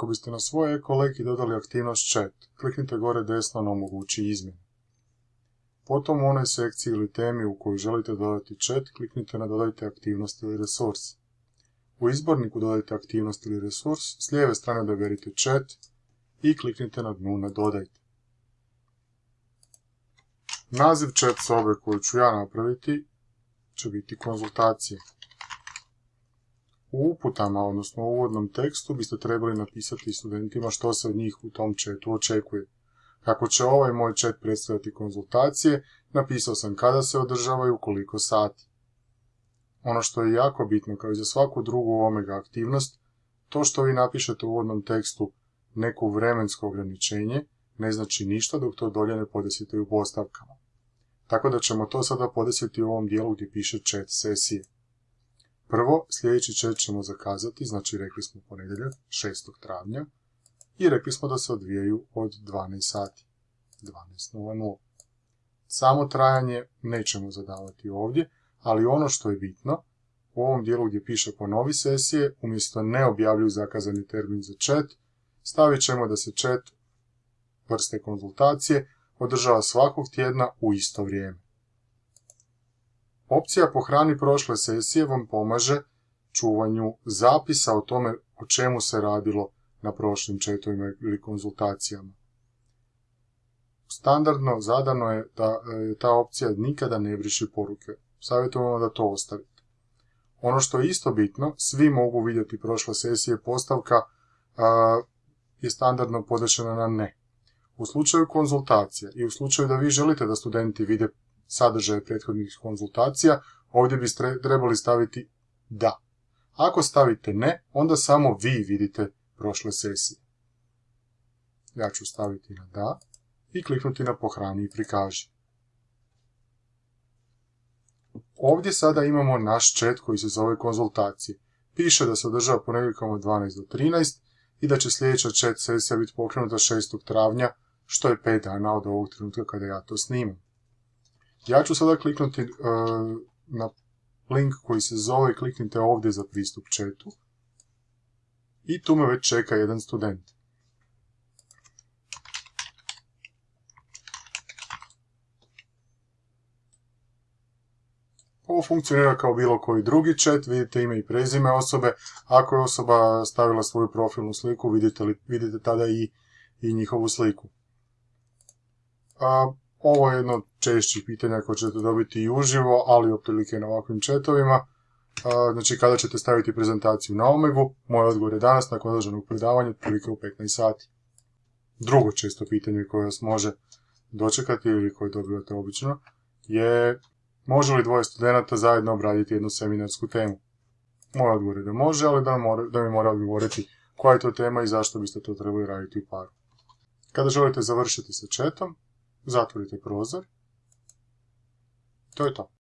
Ako biste na svoj ekolek i dodali aktivnost chat, kliknite gore desno na omogući izmjenu. Potom u onoj sekciji ili temi u kojoj želite dodati chat, kliknite na dodajte aktivnost ili resurs. U izborniku dodajte aktivnost ili resurs, s lijeve strane odaberite chat i kliknite na dnu na dodajte. Naziv chat sobe koju ću ja napraviti će biti konzultacije. U uputama, odnosno u uvodnom tekstu, biste trebali napisati studentima što se od njih u tom chatu očekuje. Kako će ovaj moj chat predstavljati konzultacije, napisao sam kada se održavaju, koliko sati. Ono što je jako bitno, kao i za svaku drugu omega aktivnost, to što vi napišete u uvodnom tekstu neku vremensko ograničenje, ne znači ništa dok to dolje ne podesite u postavkama. Tako da ćemo to sada podesiti u ovom dijelu gdje piše chat sesije. Prvo, sljedeći chat ćemo zakazati, znači rekli smo ponedjeljak, 6. travnja, i rekli smo da se odvijaju od 12 sati, 12.00. Samo trajanje nećemo zadavati ovdje, ali ono što je bitno, u ovom dijelu gdje piše ponovi sesije, umjesto ne objavljuju zakazani termin za chat, stavit ćemo da se chat vrste konzultacije održava svakog tjedna u isto vrijeme. Opcija pohrani prošle sesije vam pomaže čuvanju zapisa o tome o čemu se radilo na prošlim četovima ili konzultacijama. Standardno zadano je da e, ta opcija nikada ne briši poruke. Savjetujemo da to ostavite. Ono što je isto bitno, svi mogu vidjeti prošle sesije postavka je standardno podešena na ne. U slučaju konzultacija i u slučaju da vi želite da studenti vide sadržaje prethodnih konzultacija, ovdje biste trebali staviti da. Ako stavite ne, onda samo vi vidite prošle sesije. Ja ću staviti na da i kliknuti na pohrani i prikaži. Ovdje sada imamo naš chat koji se zove konzultacije. Piše da se održava ponedjeljkom od 12 do 13 i da će sljedeća chat sesija biti pokrenuta 6. travnja, što je 5 dana od ovog trenutka kada ja to snimam. Ja ću sada kliknuti e, na link koji se zove, kliknite ovdje za pristup chatu. I tu me već čeka jedan student. Ovo funkcionira kao bilo koji drugi chat, vidite ime i prezime osobe. Ako je osoba stavila svoju profilnu sliku, vidite, tada i, njihovu sliku. Ovo je jedno od češćih pitanja koje ćete dobiti i uživo, ali otprilike na ovakvim chatovima. Znači, kada ćete staviti prezentaciju na Omegu, moj odgovor je danas nakon održanog predavanja, otprilike u 15 sati. Drugo često pitanje koje vas može dočekati ili koje dobivate obično je može li dvoje studenta zajedno obraditi jednu seminarsku temu. Moj odgovor je da može, ali da, da mi mora odgovoriti koja je to tema i zašto biste to trebali raditi u paru. Kada želite završiti sa chatom, zatvorite prozor. To je to.